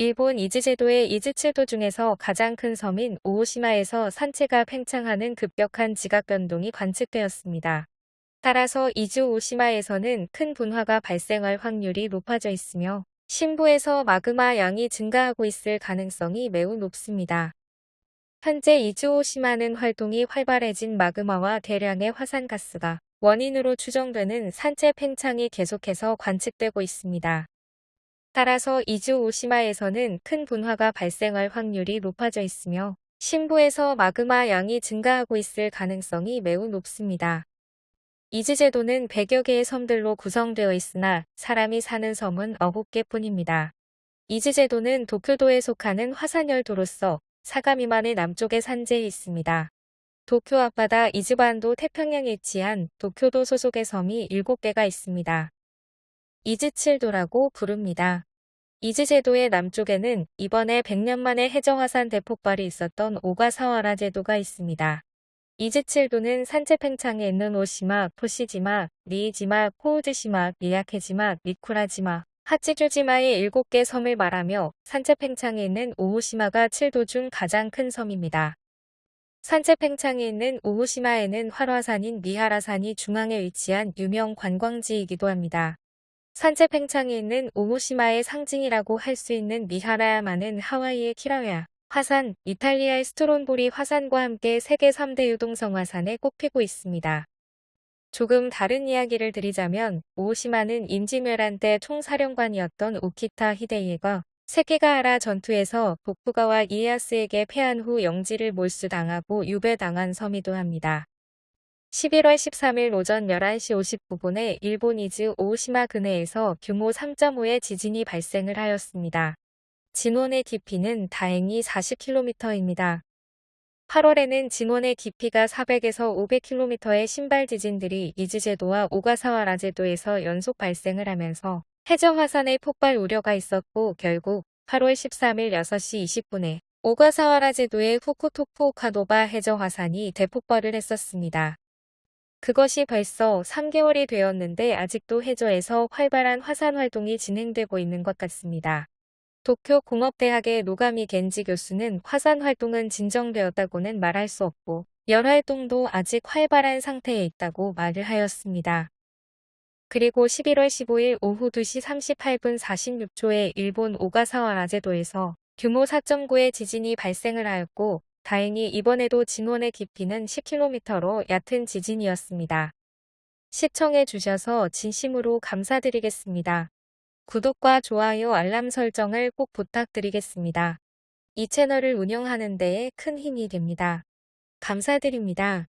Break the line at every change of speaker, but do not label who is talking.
일본 이즈제도의 이즈칠도 중에서 가장 큰 섬인 오오시마에서 산체가 팽창하는 급격한 지각 변동이 관측되었습니다. 따라서 이즈 오시마에서는 큰 분화가 발생할 확률이 높아져 있으며 신부에서 마그마 양이 증가하고 있을 가능성이 매우 높습니다. 현재 이즈오시마는 활동이 활발해진 마그마와 대량의 화산가스가 원인으로 추정되는 산체 팽창이 계속해서 관측되고 있습니다. 따라서 이즈오시마에서는 큰 분화가 발생할 확률이 높아져 있으며 신부에서 마그마 양이 증가하고 있을 가능성이 매우 높습니다. 이즈제도는 100여 개의 섬들로 구성되어 있으나 사람이 사는 섬은 9개 뿐입니다. 이즈제도는 도쿄도에 속하는 화산열도로서 사가미만의 남쪽의 산지에 있습니다. 도쿄 앞바다 이즈반도 태평양에 위치한 도쿄도 소속의 섬이 7개가 있습니다. 이즈칠도라고 부릅니다. 이즈제도의 남쪽에는 이번에 100년 만에 해저화산 대폭발이 있었던 오가사와라 제도가 있습니다. 이즈칠도는 산체 팽창에 있는 오시마, 토시지마, 리이지마, 코우즈시마, 미야케지마, 미쿠라지마, 하치주지마의 7개 섬을 말하며 산체 팽창에 있는 오호시마가 7도 중 가장 큰 섬입니다. 산체 팽창에 있는 오호시마에는 활화산인 미하라산이 중앙에 위치한 유명 관광지이기도 합니다. 산체 팽창에 있는 오오시마의 상징이라고 할 수 있는 미하라야마는 하와이의 킬라우에아 화산, 이탈리아의 스트론보리 화산과 함께 세계 3대 유동성 화산에 꼽히고 있습니다. 조금 다른 이야기를 드리자면 오시마는 임진왜란 때 총사령관이었던 우키타 히데이에가 세키가하라 전투에서 도쿠가와 이에야스에게 패한 후 영지를 몰수당하고 유배당한 섬이기도 합니다. 11월 13일 오전 11시 59분에 일본 이즈 오시마 근해에서 규모 3.5의 지진이 발생을 하였습니다. 진원의 깊이는 다행히 40km입니다. 8월에는 진원의 깊이가 400에서 500km의 심발 지진들이 이즈제도와 오가사와라 제도에서 연속 발생을 하면서 해저화산의 폭발 우려가 있었고 결국 8월 13일 6시 20분에 오가사와라 제도의 후쿠토쿠오카노바 해저화산이 대폭발을 했었습니다. 그것이 벌써 3개월이 되었는데 아직도 해저에서 활발한 화산 활동이 진행되고 있는 것 같습니다. 도쿄 공업대학의 노가미 겐지 교수는 화산 활동은 진정되었다고는 말할 수 없고 열 활동도 아직 활발한 상태에 있다고 말을 하였습니다. 그리고 11월 15일 오후 2시 38분 46초에 일본 오가사와 라제도에서 규모 4.9의 지진이 발생을 하였고 다행히 이번에도 진원의 깊이는 10km로 얕은 지진이었습니다. 시청해 주셔서 진심으로 감사드리겠습니다. 구독과 좋아요 알람 설정을 꼭 부탁드리겠습니다. 이 채널을 운영하는 데에 큰 힘이 됩니다. 감사드립니다.